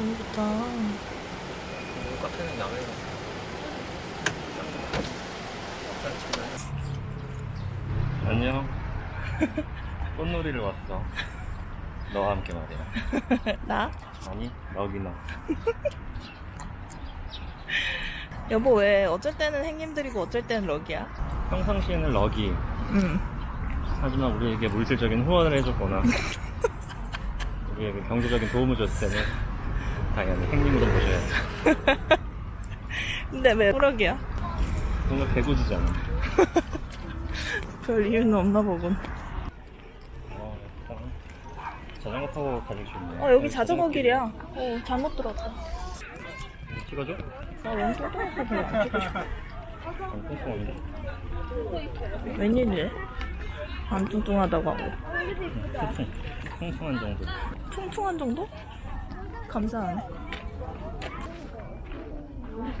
너무 좋다. 카페는 야외 안녕 꽃놀이를 왔어 너와 함께 말이야 나? 아니 너기너 여보 왜 어쩔 때는 행님들이고 어쩔 때는 럭이야? 평상시에는 럭이 응. 하지만 우리에게 물질적인 후원을 해줬거나 우리에게 경제적인 도움을 줬을 때는 당연히 행님으로 모셔야지 근데 왜 럭이야? 뭔가 개구지잖아 별 이유는 없나 보군. 어, 약간 자전거 타고 가기 좋네 어 여기 자전거 길이야. 어 잘못 들었다. 찍어줘? 나 너무 뚱뚱해서 별로 안 찍고 싶어. 웬일이래? 안 뚱뚱하다고 하고. 퉁퉁한 정도 퉁퉁한 정도? 감사하네.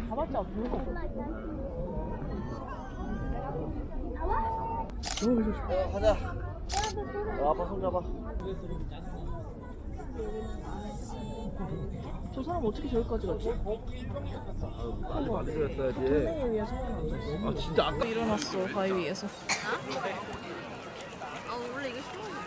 가봤자 가자 아빠 손잡아 저 사람 어떻게 저기까지 갔지? 선생님 위해서 아 진짜 아까 일어났어 바위 위에서. 사람이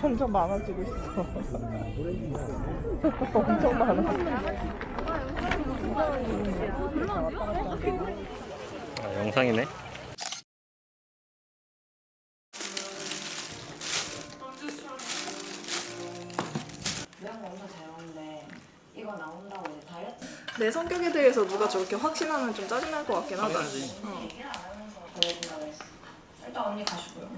점점 많아지고 있어. 엄청 많아. 아, 영상이네 내 성격에 대해서 누가 저렇게 확신하면 좀 짜증날 것 같긴 하다. 어. 일단 언니 가시고요.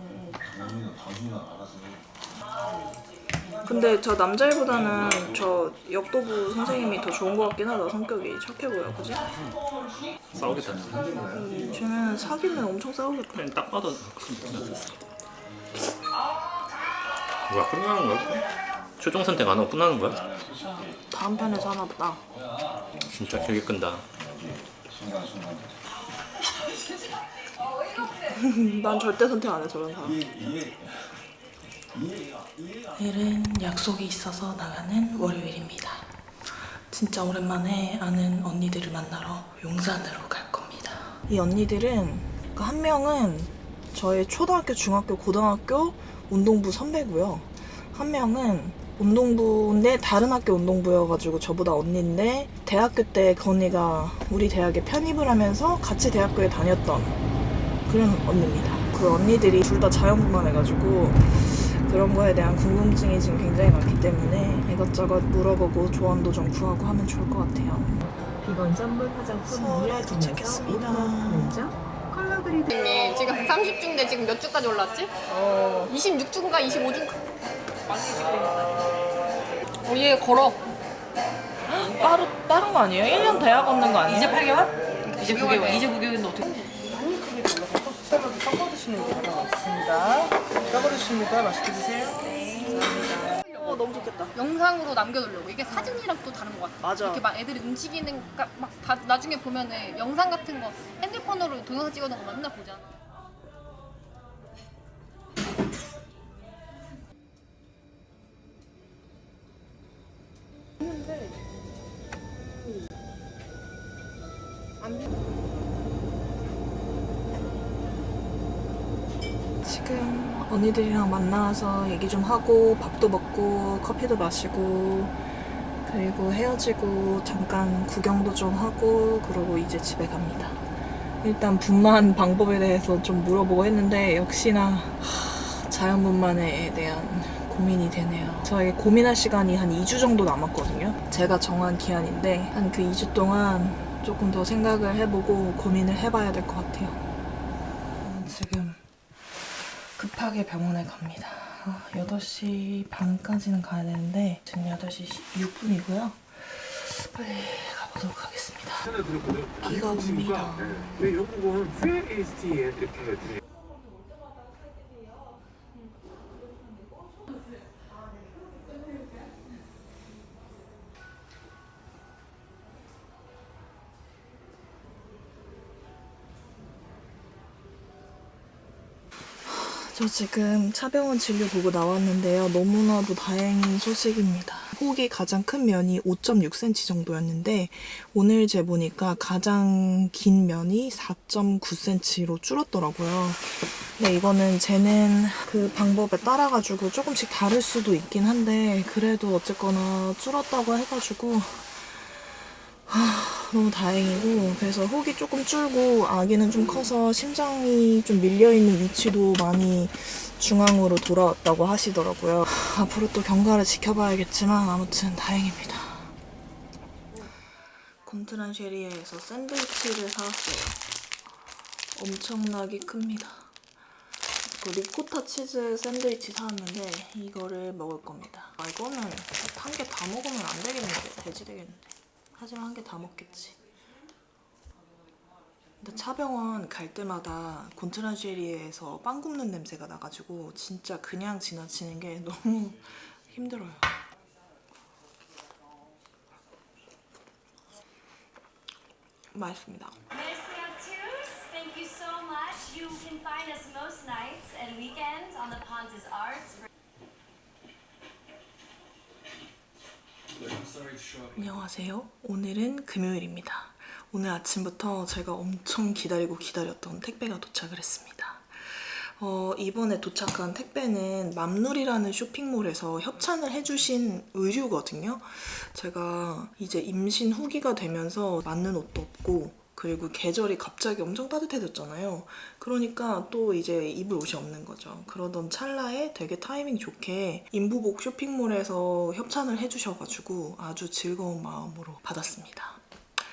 근데 저 남자애보다는 저 역도부 선생님이 더 좋은 것 같긴 하다. 성격이 착해 보여, 그지? 싸우겠다 음, 쟤는 사귀면 엄청 싸우겠다. 그냥 딱 봐도 뭐야 끝나는 거야? 최종 선택 안 하고 끝나는 거야? 다음 편에서 하나 보다. 진짜 길게 끈다 난 절대 선택 안 해, 저런 사람. 내일은 약속이 있어서 나가는 월요일입니다. 진짜 오랜만에 아는 언니들을 만나러 용산으로 갈 겁니다. 이 언니들은 그한 명은 저의 초등학교, 중학교, 고등학교 운동부 선배고요. 한 명은 운동부인데 다른 학교 운동부여가지고 저보다 언니인데 대학교 때그 언니가 우리 대학에 편입을 하면서 같이 대학교에 다녔던 그런 언니입니다. 그 언니들이 둘 다 자연분만 해가지고 그런 거에 대한 궁금증이 지금 굉장히 많기 때문에 이것저것 물어보고 조언도 좀 구하고 하면 좋을 것 같아요. 비건 선물 화장품 도착했습니다. 먼저 컬러 그리드 님 지금 30주인데 지금 몇 주까지 올랐지? 어, 26주인가 25주인가? 어, 얘 걸어. 빠르, 빠른 거 아니에요? 1년 대학 없는 거 아니에요? 이제 8개월? 이제 9개월. 이제 9개월인데 어떻게? 드시는 게 있습니다. 섞어 드십니다. 맛있게 드세요. 어, 너무 좋겠다. 영상으로 남겨두려고. 이게 사진이랑 또 다른 것 같아. 맞아. 이렇게 막 애들이 움직이는, 가- 막 다, 나중에 보면은 영상 같은 거 핸드폰으로 동영상 찍어놓은 거 맨날 보잖아. 언니들이랑 만나서 얘기 좀 하고 밥도 먹고 커피도 마시고 그리고 헤어지고 잠깐 구경도 좀 하고 그러고 이제 집에 갑니다. 일단 분만 방법에 대해서 좀 물어보고 했는데 역시나 하, 자연분만에 대한 고민이 되네요. 저에게 고민할 시간이 한 2주 정도 남았거든요. 제가 정한 기한인데 한 그 2주 동안 조금 더 생각을 해보고 고민을 해봐야 될 것 같아요. 음, 지금 급하게 병원에 갑니다. 아, 8시 반까지는 가야 되는데 지금 8시 6분이고요. 빨리 가보도록 하겠습니다. 비가 옵니다. 네, 영국은 VAST에 이렇게 저 지금 차병원 진료 보고 나왔는데요. 너무나도 다행인 소식입니다. 혹이 가장 큰 면이 5.6cm 정도였는데 오늘 재보니까 가장 긴 면이 4.9cm로 줄었더라고요. 근데 이거는 재는 그 방법에 따라가지고 조금씩 다를 수도 있긴 한데 그래도 어쨌거나 줄었다고 해가지고 너무 다행이고 그래서 혹이 조금 줄고 아기는 좀 커서 심장이 좀 밀려있는 위치도 많이 중앙으로 돌아왔다고 하시더라고요. 앞으로 또 경과를 지켜봐야겠지만 아무튼 다행입니다. 곤트란 쉐리에에서 샌드위치를 사왔어요. 엄청나게 큽니다. 그 리코타 치즈 샌드위치 사왔는데 이거를 먹을 겁니다. 아, 이거는 한 개 다 먹으면 안 되겠는데 돼지 되겠는데. 하지만 한 개 다 먹겠지. 근데 차병원 갈 때마다 곤트란쉐리에서 빵 굽는 냄새가 나가지고 진짜 그냥 지나치는 게 너무 힘들어요. 맛있습니다. Thank you so much. You can find us most nights and weekends on the Pontus Arts. 안녕하세요. 오늘은 금요일입니다. 오늘 아침부터 제가 엄청 기다리고 기다렸던 택배가 도착을 했습니다. 어, 이번에 도착한 택배는 맘누리라는 쇼핑몰에서 협찬을 해주신 의류거든요. 제가 이제 임신 후기가 되면서 맞는 옷도 없고 그리고 계절이 갑자기 엄청 따뜻해졌잖아요. 그러니까 또 이제 입을 옷이 없는 거죠. 그러던 찰나에 되게 타이밍 좋게 인부복 쇼핑몰에서 협찬을 해주셔가지고 아주 즐거운 마음으로 받았습니다.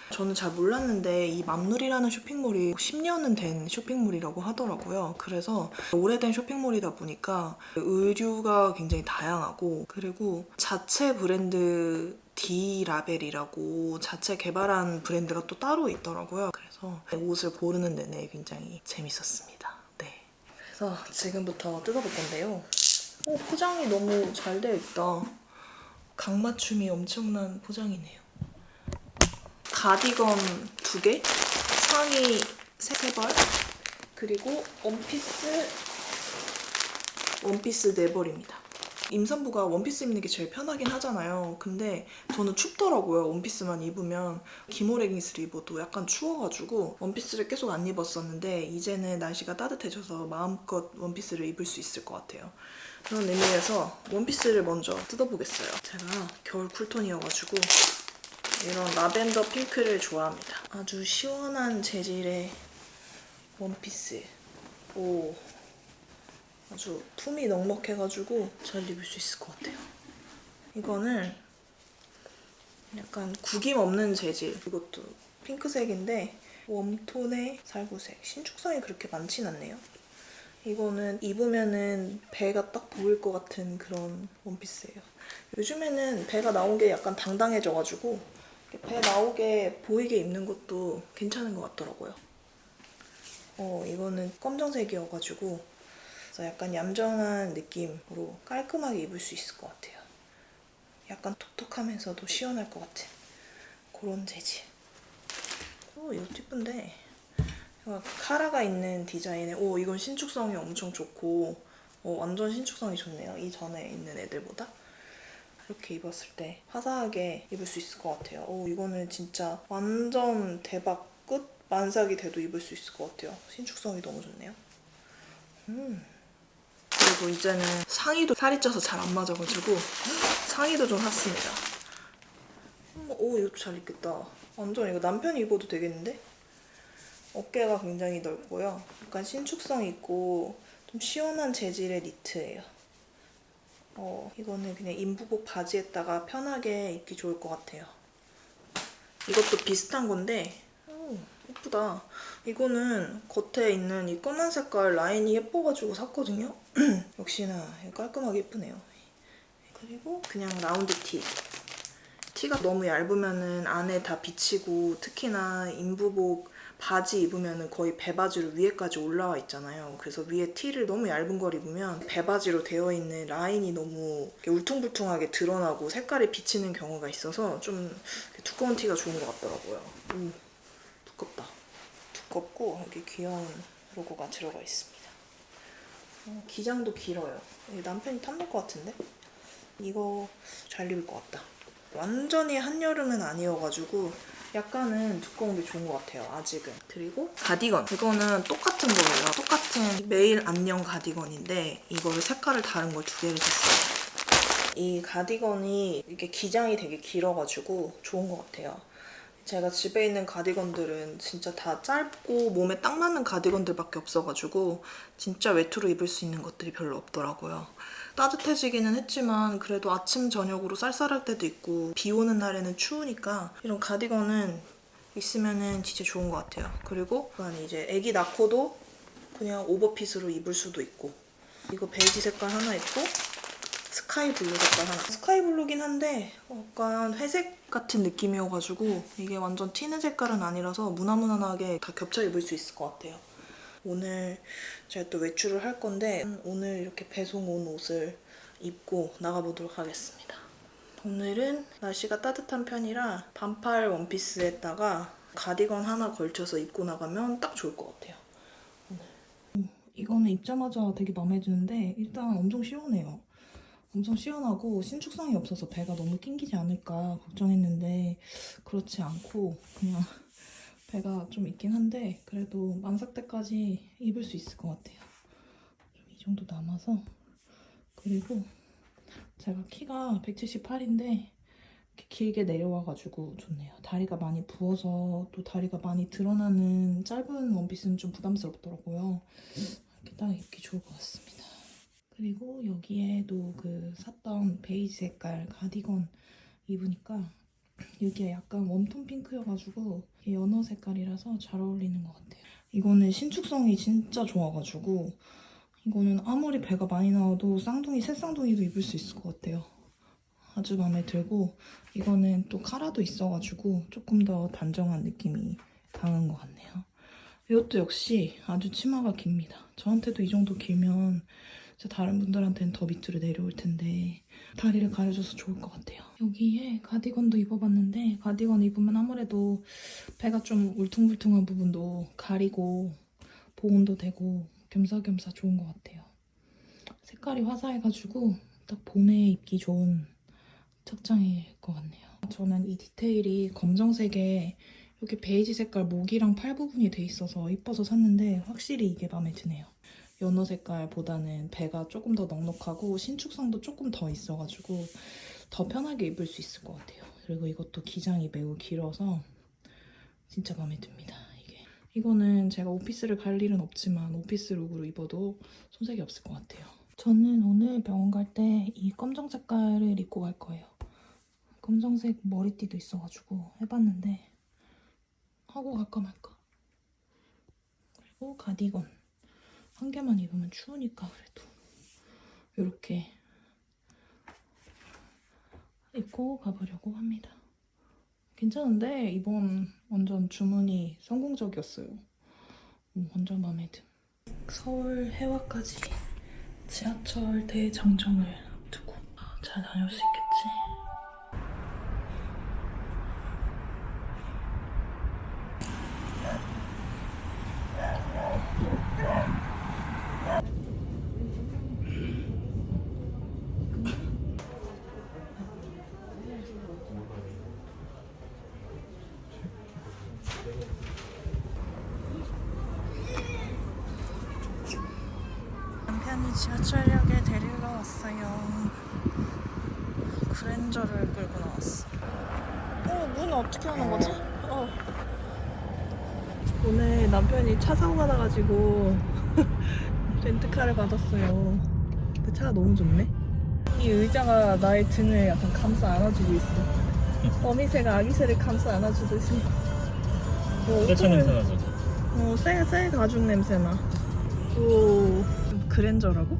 저는 잘 몰랐는데 이 맘누리라는 쇼핑몰이 10년은 된 쇼핑몰이라고 하더라고요. 그래서 오래된 쇼핑몰이다 보니까 의류가 굉장히 다양하고 그리고 자체 브랜드 D 라벨이라고 자체 개발한 브랜드가 또 따로 있더라고요. 그래서 옷을 고르는 내내 굉장히 재밌었습니다. 네. 그래서 지금부터 뜯어볼 건데요. 오, 포장이 너무 잘 되어 있다. 각 맞춤이 엄청난 포장이네요. 가디건 두 개, 상의 세 벌, 그리고 원피스 원피스 네 벌입니다. 임산부가 원피스 입는 게 제일 편하긴 하잖아요. 근데 저는 춥더라고요. 원피스만 입으면 기모 레깅스를 입어도 약간 추워가지고 원피스를 계속 안 입었었는데 이제는 날씨가 따뜻해져서 마음껏 원피스를 입을 수 있을 것 같아요. 그런 의미에서 원피스를 먼저 뜯어보겠어요. 제가 겨울 쿨톤이어가지고 이런 라벤더 핑크를 좋아합니다. 아주 시원한 재질의 원피스. 오, 아주 품이 넉넉해가지고 잘 입을 수 있을 것 같아요. 이거는 약간 구김 없는 재질. 이것도 핑크색인데 웜톤의 살구색. 신축성이 그렇게 많진 않네요. 이거는 입으면은 배가 딱 보일 것 같은 그런 원피스예요. 요즘에는 배가 나온 게 약간 당당해져가지고 배 나오게 보이게 입는 것도 괜찮은 것 같더라고요. 어, 이거는 검정색이어가지고 그래서 약간 얌전한 느낌으로 깔끔하게 입을 수 있을 것 같아요. 약간 톡톡하면서도 시원할 것 같은 그런 재질. 오, 예쁜데. 이거 카라가 있는 디자인에 오, 이건 신축성이 엄청 좋고 어, 완전 신축성이 좋네요. 이전에 있는 애들보다. 이렇게 입었을 때 화사하게 입을 수 있을 것 같아요. 오, 이거는 진짜 완전 대박 끝 만삭이 돼도 입을 수 있을 것 같아요. 신축성이 너무 좋네요. 음. 그리고 이제는 상의도 살이 쪄서 잘 안 맞아가지고 상의도 좀 샀습니다. 음, 오, 이것도 잘 입겠다. 완전 이거 남편이 입어도 되겠는데? 어깨가 굉장히 넓고요. 약간 신축성 있고 좀 시원한 재질의 니트예요. 어, 이거는 그냥 인부복 바지에다가 편하게 입기 좋을 것 같아요. 이것도 비슷한 건데 오, 예쁘다. 이거는 겉에 있는 이 검은 색깔 라인이 예뻐가지고 샀거든요. 역시나 깔끔하게 예쁘네요. 그리고 그냥 라운드 티. 티가 너무 얇으면 은 안에 다 비치고 특히나 인부복 바지 입으면 은 거의 배바지로 위에까지 올라와 있잖아요. 그래서 위에 티를 너무 얇은 걸 입으면 배바지로 되어 있는 라인이 너무 울퉁불퉁하게 드러나고 색깔이 비치는 경우가 있어서 좀 두꺼운 티가 좋은 것 같더라고요. 오, 두껍다. 두껍고 여기 귀여운 로고가 들어가 있습니다. 어, 기장도 길어요. 남편이 탐낼 것 같은데? 이거 잘 입을 것 같다. 완전히 한여름은 아니어가지고 약간은 두꺼운 게 좋은 것 같아요, 아직은. 그리고 가디건. 이거는 똑같은 거예요. 똑같은 매일 안녕 가디건인데 이거를 색깔을 다른 걸 두 개를 샀어요. 이 가디건이 이게 기장이 되게 길어가지고 좋은 것 같아요. 제가 집에 있는 가디건들은 진짜 다 짧고 몸에 딱 맞는 가디건들밖에 없어가지고 진짜 외투로 입을 수 있는 것들이 별로 없더라고요. 따뜻해지기는 했지만 그래도 아침 저녁으로 쌀쌀할 때도 있고 비 오는 날에는 추우니까 이런 가디건은 있으면은 진짜 좋은 것 같아요. 그리고 이제 애기 낳고도 그냥 오버핏으로 입을 수도 있고 이거 베이지 색깔 하나 있고 sky blue 색깔 하나. sky blue긴 한데 약간 회색 같은 느낌이어가지고 이게 완전 튀는 색깔은 아니라서 무난무난하게 다 겹쳐 입을 수 있을 것 같아요. 오늘 제가 또 외출을 할 건데 오늘 이렇게 배송 온 옷을 입고 나가보도록 하겠습니다. 오늘은 날씨가 따뜻한 편이라 반팔 원피스에다가 가디건 하나 걸쳐서 입고 나가면 딱 좋을 것 같아요. 오늘. 이거는 입자마자 되게 마음에 드는데 일단 엄청 시원해요. 엄청 시원하고 신축성이 없어서 배가 너무 낑기지 않을까 걱정했는데 그렇지 않고 그냥 배가 좀 있긴 한데 그래도 만삭 때까지 입을 수 있을 것 같아요. 좀이 정도 남아서 그리고 제가 키가 178인데 이렇게 길게 내려와가지고 좋네요. 다리가 많이 부어서 또 다리가 많이 드러나는 짧은 원피스는 좀 부담스럽더라고요. 이렇게 딱 입기 좋을 것 같습니다. 그리고 여기에도 그 샀던 베이지 색깔 가디건 입으니까 여기가 약간 웜톤 핑크여가지고 연어 색깔이라서 잘 어울리는 것 같아요. 이거는 신축성이 진짜 좋아가지고 이거는 아무리 배가 많이 나와도 쌍둥이, 새쌍둥이도 입을 수 있을 것 같아요. 아주 마음에 들고 이거는 또 카라도 있어가지고 조금 더 단정한 느낌이 강한 것 같네요. 이것도 역시 아주 치마가 깁니다. 저한테도 이 정도 길면 진짜 다른 분들한테는 더 밑으로 내려올 텐데 다리를 가려줘서 좋을 것 같아요. 여기에 가디건도 입어봤는데 가디건 입으면 아무래도 배가 좀 울퉁불퉁한 부분도 가리고 보온도 되고 겸사겸사 좋은 것 같아요. 색깔이 화사해가지고 딱 봄에 입기 좋은 착장일 것 같네요. 저는 이 디테일이 검정색에 이렇게 베이지 색깔 목이랑 팔 부분이 돼 있어서 이뻐서 샀는데 확실히 이게 마음에 드네요. 연어 색깔보다는 배가 조금 더 넉넉하고 신축성도 조금 더 있어가지고 더 편하게 입을 수 있을 것 같아요. 그리고 이것도 기장이 매우 길어서 진짜 마음에 듭니다. 이게 이거는 제가 오피스를 갈 일은 없지만 오피스 룩으로 입어도 손색이 없을 것 같아요. 저는 오늘 병원 갈 때 이 검정 색깔을 입고 갈 거예요. 검정색 머리띠도 있어가지고 해봤는데 하고 갈까 말까. 그리고 가디건. 한 개만 입으면 추우니까 그래도 이렇게 입고 가보려고 합니다. 괜찮은데 이번 완전 주문이 성공적이었어요. 음, 완전 마음에 든. 서울 해화까지 지하철 대장정을 앞두고 잘 다녀올 수 있겠지? 남편이 지하철역에 데리러 왔어요. 그랜저를 끌고 나왔어. 어, 문 어떻게 하는 거지? 어. 오늘 남편이 차 사고가 나가지고 렌트카를 받았어요. 근데 차가 너무 좋네. 이 의자가 나의 등을 약간 감싸 안아주고 있어. 어미새가 아기새를 감싸 안아주듯이. 어, 세차 냄새 나죠? 어, 새, 새 가죽 냄새나. 오, 그랜저라고?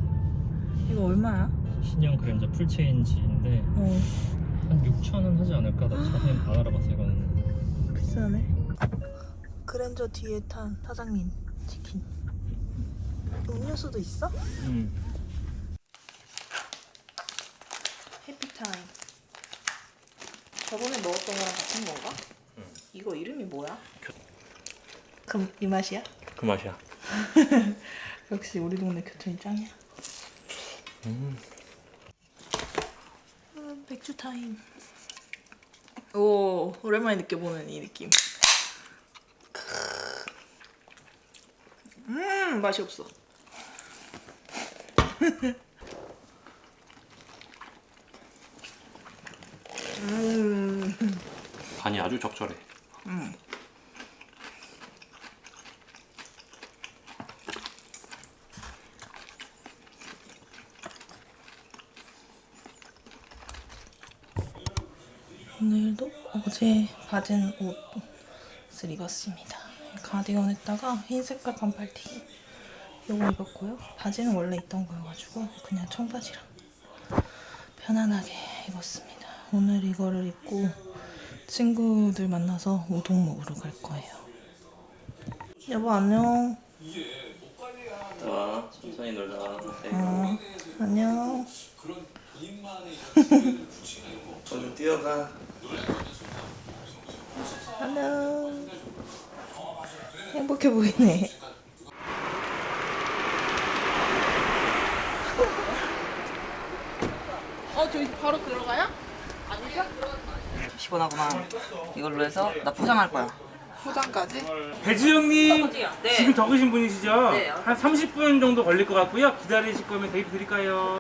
이거 얼마야? 신형 그랜저 full change인데 어, 한 6천 원 하지 않을까? 나 자세히 안 알아봤어 이거는. 비싸네. 그랜저 뒤에 탄 사장님 치킨. 음료수도 있어? 음. happy time. 저번에 먹었던 거랑 같은 건가? 이거 이름이 뭐야? 그럼 이 맛이야? 그 맛이야. 역시 우리 동네 교촌이 짱이야. 음, 맥주 타임. 오, 오랜만에 느껴보는 이 느낌. 음, 맛이 없어. 음, 간이 아주 적절해. 음. 오늘도 어제 받은 옷을 입었습니다. 가디건 에다가 흰 색깔 반팔 티 요거 입었고요. 바지는 원래 있던 거여가지고 그냥 청바지랑 편안하게 입었습니다. 오늘 이거를 입고 친구들 만나서 우동 먹으러 갈 거예요. 여보 안녕. 와 천천히 놀다. 어, 안녕. 얼른 뛰어가. 안녕. 행복해 보이네. 어, 저기 바로 들어가요? 피곤하구만. 이걸로 해서 나 포장할 거야. 포장까지? 배지영님 네. 지금 적으신 분이시죠? 네. 한 30분 정도 걸릴 것 같고요. 기다리실 거면 데이트 드릴까요?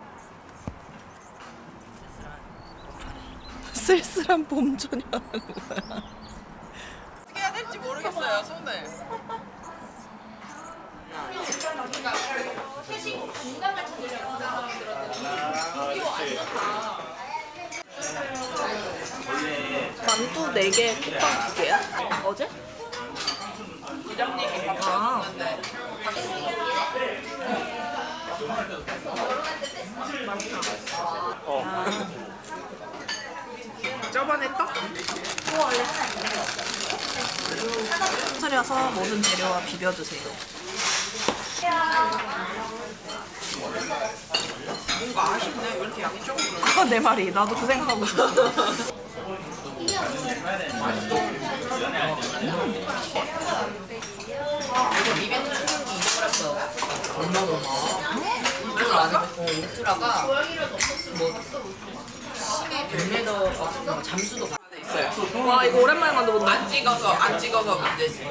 쓸쓸한 봄소녀는 뭐야? 어떻게 해야 될지 모르겠어요, 손을. 만두 4개, 쿠팡 2개야? 어제? 부장님이 밥 아. 저번에 떡? 차려서 모든 재료와 비벼주세요. 뭔가 아쉽네. 왜 이렇게 양이 적은 거야? 내 말이. 나도 그 생각하고 있 울트라가 뭐 심해 100m 뭐 잠수도 가. 와, 이거 오랜만에 만들어본다. 안 찍어서 안 찍어서 문제지.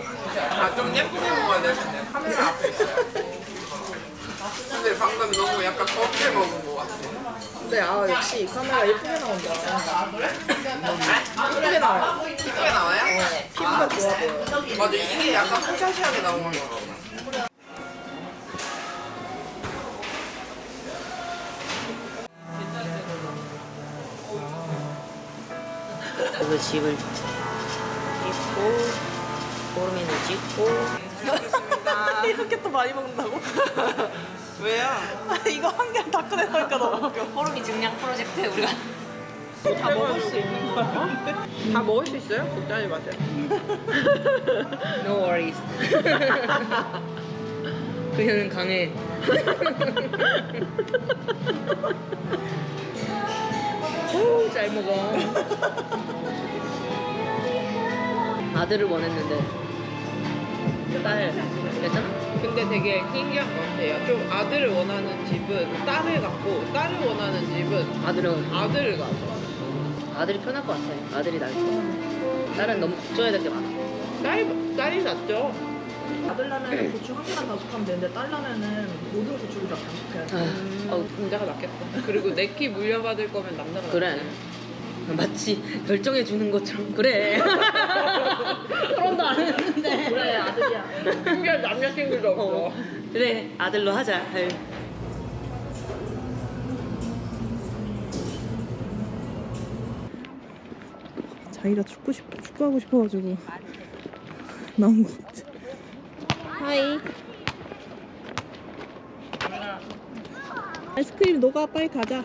아좀 예쁘게 먹어야 되는데 카메라 앞에 있어요. 근데 방금 너무 약간 껍질 먹은 것 같아. 근데 아, 역시 이 카메라 예쁘게 나온다. 예쁘게 나와요. 이쁘게 나와요? 피부가 좋아 보여. 맞아 이게 약간 포샤시하게 나오는 거. 그래서 집을 찍고 보름이는 찍고 이렇게 또 많이 먹는다고? 왜요? 이거 한 개를 다 꺼내놓으니까 너무 웃겨. 보름이 증량 프로젝트에 우리가 다 먹을 수 있는 거예요? 다 먹을 수 있어요? 걱정하지 마세요. No worries. 그녀는 강해. 오, 잘 먹어. 아들을 원했는데 딸 괜찮아? 근데 되게 신기한 것 같아요. 좀 아들을 원하는 집은 딸을 갖고 딸을 원하는 집은 아들은 아들을 가져. 아들이 편할 것 같아. 아들이 날 좋아. 딸은 너무 걱정해야 될 게 많아. 딸 딸이 낫죠. 아들 라면은 고추 한 개만 단속하면 되는데 딸 라면은 모든 고추를 다 단속해야 돼. 아, 어우, 남자가 낫겠다. 그리고 내 키 물려받을 거면 남자가 그래. 마치 결정해 주는 것처럼 그래. 결혼도 안 했는데. 그래, 아들이야. 신기한 남자친구도 없어. 어, 그래 아들로 하자. 아유. 자기가 축구 싶, 축구하고 싶어가지고 나온 것 같아. 하이. 아이스크림 녹아 빨리 가자.